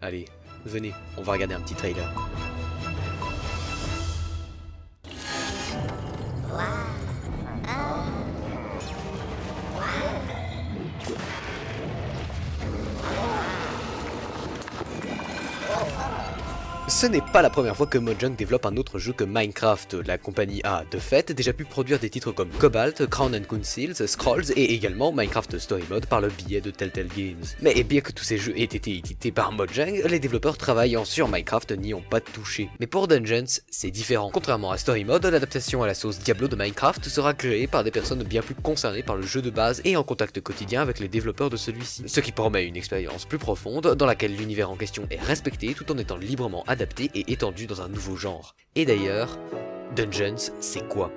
Allez, venez, on va regarder un petit trailer. Ce n'est pas la première fois que Mojang développe un autre jeu que Minecraft. La compagnie a, de fait, déjà pu produire des titres comme Cobalt, Crown and Conceals, Scrolls et également Minecraft Story Mode par le biais de Telltale Games. Mais bien que tous ces jeux aient été édités par Mojang, les développeurs travaillant sur Minecraft n'y ont pas touché. Mais pour Dungeons, c'est différent. Contrairement à Story Mode, l'adaptation à la sauce Diablo de Minecraft sera créée par des personnes bien plus concernées par le jeu de base et en contact quotidien avec les développeurs de celui-ci. Ce qui promet une expérience plus profonde dans laquelle l'univers en question est respecté tout en étant librement adapté adapté et étendu dans un nouveau genre. Et d'ailleurs, Dungeons, c'est quoi?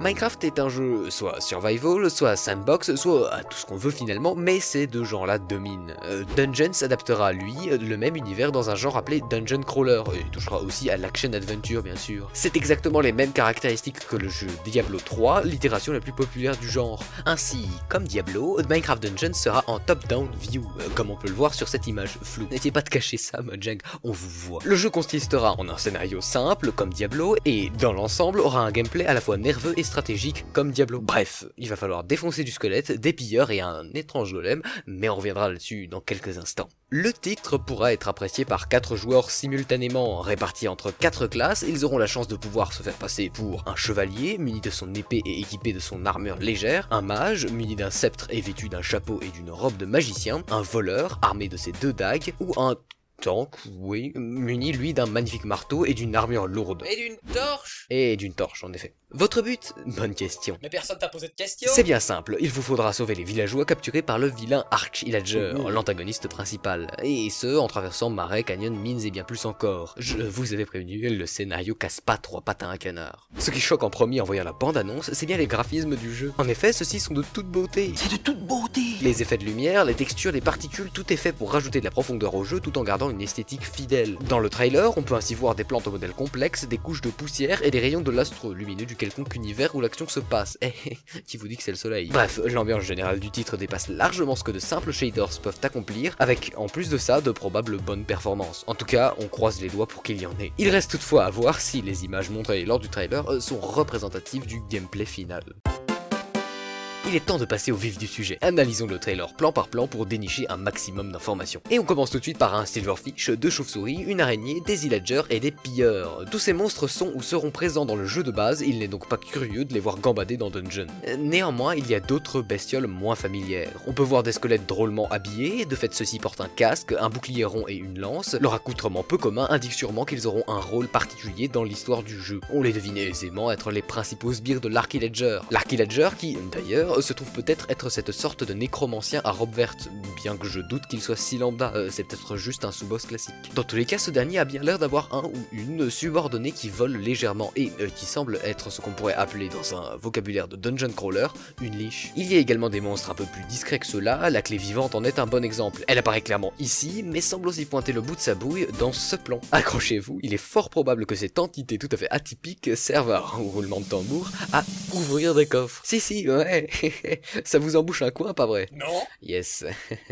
Minecraft est un jeu soit survival, soit sandbox, soit tout ce qu'on veut finalement, mais ces deux genres-là dominent. Euh, Dungeons s'adaptera lui le même univers dans un genre appelé Dungeon Crawler, et touchera aussi à l'action adventure bien sûr. C'est exactement les mêmes caractéristiques que le jeu Diablo 3, l'itération la plus populaire du genre. Ainsi, comme Diablo, Minecraft Dungeons sera en top-down view, euh, comme on peut le voir sur cette image floue. N'essayez pas de cacher ça, Mojang, on vous voit. Le jeu consistera en un scénario simple, comme Diablo, et dans l'ensemble aura un gameplay à la fois nerveux et stratégique comme Diablo. Bref, il va falloir défoncer du squelette, des pilleurs et un étrange golem, mais on reviendra là-dessus dans quelques instants. Le titre pourra être apprécié par 4 joueurs simultanément, répartis entre 4 classes, ils auront la chance de pouvoir se faire passer pour un chevalier, muni de son épée et équipé de son armure légère, un mage, muni d'un sceptre et vêtu d'un chapeau et d'une robe de magicien, un voleur, armé de ses deux dagues, ou un tank, oui, muni lui d'un magnifique marteau et d'une armure lourde. Et d'une torche Et d'une torche en effet. Votre but? Bonne question. Mais personne t'a posé de question C'est bien simple, il vous faudra sauver les villageois capturés par le vilain Arch Illager, l'antagoniste principal, et ce en traversant marais, canyons, mines et bien plus encore. Je vous avais prévenu, le scénario casse pas trois pattes à un canard. Ce qui choque en premier en voyant la bande-annonce, c'est bien les graphismes du jeu. En effet, ceux-ci sont de toute beauté. C'est de toute beauté Les effets de lumière, les textures, les particules, tout est fait pour rajouter de la profondeur au jeu tout en gardant une esthétique fidèle. Dans le trailer, on peut ainsi voir des plantes au modèle complexe, des couches de poussière et des rayons de l'astre lumineux du quelconque univers où l'action se passe. Eh, qui vous dit que c'est le soleil Bref, l'ambiance générale du titre dépasse largement ce que de simples shaders peuvent accomplir, avec en plus de ça de probables bonnes performances. En tout cas, on croise les doigts pour qu'il y en ait. Il reste toutefois à voir si les images montrées lors du trailer euh, sont représentatives du gameplay final. Il est temps de passer au vif du sujet. Analysons le trailer plan par plan pour dénicher un maximum d'informations. Et on commence tout de suite par un silverfish, deux chauves-souris, une araignée, des illagers et des pilleurs. Tous ces monstres sont ou seront présents dans le jeu de base, il n'est donc pas curieux de les voir gambader dans Dungeon. Néanmoins, il y a d'autres bestioles moins familières. On peut voir des squelettes drôlement habillés, de fait ceux-ci portent un casque, un bouclier rond et une lance. Leur accoutrement peu commun indique sûrement qu'ils auront un rôle particulier dans l'histoire du jeu. On les devine aisément être les principaux sbires de l'Archillager. L'Archillager qui, d'ailleurs, se trouve peut-être être cette sorte de nécromancien à robe verte, bien que je doute qu'il soit si lambda, euh, c'est peut-être juste un sous-boss classique. Dans tous les cas, ce dernier a bien l'air d'avoir un ou une subordonnée qui vole légèrement et euh, qui semble être ce qu'on pourrait appeler dans un vocabulaire de dungeon crawler, une liche. Il y a également des monstres un peu plus discrets que ceux-là, la clé vivante en est un bon exemple. Elle apparaît clairement ici, mais semble aussi pointer le bout de sa bouille dans ce plan. Accrochez-vous, il est fort probable que cette entité tout à fait atypique serve à roulement de tambour à ouvrir des coffres. Si si, ouais Ça vous embouche un coin, pas vrai? Non Yes.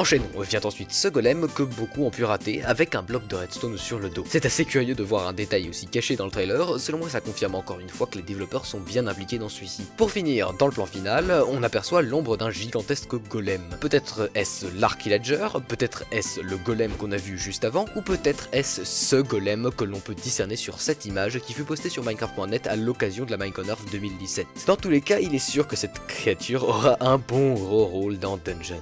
Enchaînons, vient ensuite ce golem que beaucoup ont pu rater avec un bloc de redstone sur le dos. C'est assez curieux de voir un détail aussi caché dans le trailer, selon moi ça confirme encore une fois que les développeurs sont bien impliqués dans celui-ci. Pour finir, dans le plan final, on aperçoit l'ombre d'un gigantesque golem. Peut-être est-ce l'Archillager, peut-être est-ce le golem qu'on a vu juste avant, ou peut-être est-ce ce golem que l'on peut discerner sur cette image qui fut postée sur Minecraft.net à l'occasion de la Minecon 2017. Dans tous les cas, il est sûr que cette créature aura un bon gros rôle dans Dungeons.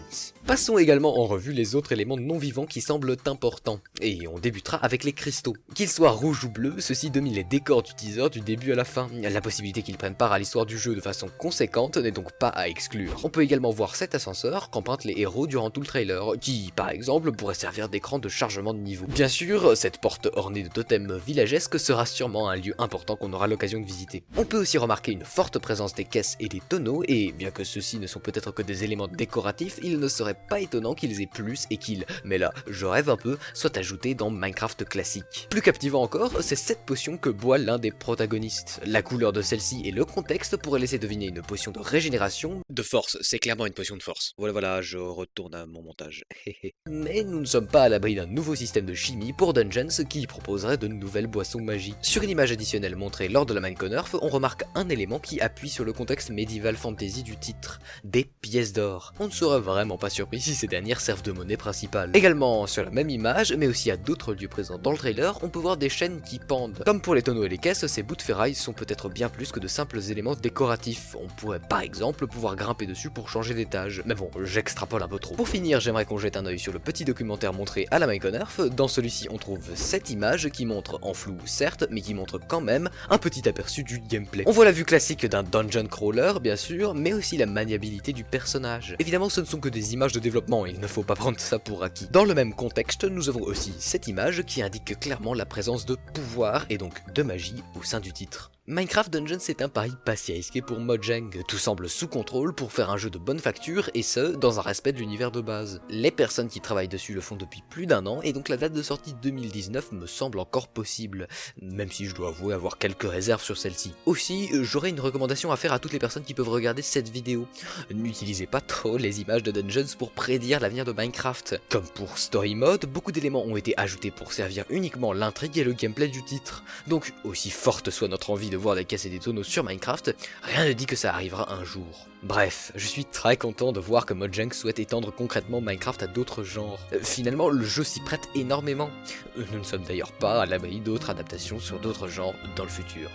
Passons également en revue les autres éléments non vivants qui semblent importants, et on débutera avec les cristaux. Qu'ils soient rouges ou bleus, ceux-ci dominent les décors du teaser du début à la fin. La possibilité qu'ils prennent part à l'histoire du jeu de façon conséquente n'est donc pas à exclure. On peut également voir cet ascenseur qu'empruntent les héros durant tout le trailer, qui par exemple pourrait servir d'écran de chargement de niveau. Bien sûr, cette porte ornée de totems villagesques sera sûrement un lieu important qu'on aura l'occasion de visiter. On peut aussi remarquer une forte présence des caisses et des tonneaux, et bien que ceux-ci ne sont peut-être que des éléments décoratifs, il ne serait pas étonnant qu'ils aient plus et qu'ils, mais là je rêve un peu, soient ajoutés dans Minecraft classique. Plus captivant encore, c'est cette potion que boit l'un des protagonistes. La couleur de celle-ci et le contexte pourraient laisser deviner une potion de régénération. De force, c'est clairement une potion de force. Voilà, voilà, je retourne à mon montage. Mais nous ne sommes pas à l'abri d'un nouveau système de chimie pour Dungeons qui proposerait de nouvelles boissons magiques. Sur une image additionnelle montrée lors de la Minecon on remarque un élément qui appuie sur le contexte médiéval fantasy du titre, des pièces d'or. On ne serait vraiment pas surpris si ces dernières servent de monnaie principale. Également sur la même image, mais aussi à d'autres lieux présents dans le trailer, on peut voir des chaînes qui pendent. Comme pour les tonneaux et les caisses, ces bouts de ferraille sont peut-être bien plus que de simples éléments décoratifs. On pourrait par exemple pouvoir grimper dessus pour changer d'étage. Mais bon, j'extrapole un peu trop. Pour finir, j'aimerais qu'on jette un oeil sur le petit documentaire montré à la Myconerf. Dans celui-ci, on trouve cette image qui montre, en flou certes, mais qui montre quand même un petit aperçu du gameplay. On voit la vue classique d'un dungeon crawler, bien sûr, mais aussi la maniabilité du personnage. Évidemment, ce ne sont que des images de développement, il ne faut pas prendre ça pour acquis. Dans le même contexte, nous avons aussi cette image qui indique clairement la présence de pouvoir et donc de magie au sein du titre. Minecraft Dungeons est un pari pas si risqué pour Mojang, tout semble sous contrôle pour faire un jeu de bonne facture et ce, dans un respect de l'univers de base. Les personnes qui travaillent dessus le font depuis plus d'un an et donc la date de sortie 2019 me semble encore possible, même si je dois avouer avoir quelques réserves sur celle-ci. Aussi, j'aurais une recommandation à faire à toutes les personnes qui peuvent regarder cette vidéo. N'utilisez pas trop les images de Dungeons pour prédire l'avenir de Minecraft. Comme pour Story Mode, beaucoup d'éléments ont été ajoutés pour servir uniquement l'intrigue et le gameplay du titre. Donc, aussi forte soit notre envie de voir des caisses des tonneaux sur Minecraft, rien ne dit que ça arrivera un jour. Bref, je suis très content de voir que Mojang souhaite étendre concrètement Minecraft à d'autres genres. Euh, finalement, le jeu s'y prête énormément. Euh, nous ne sommes d'ailleurs pas à l'abri d'autres adaptations sur d'autres genres dans le futur.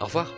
Au revoir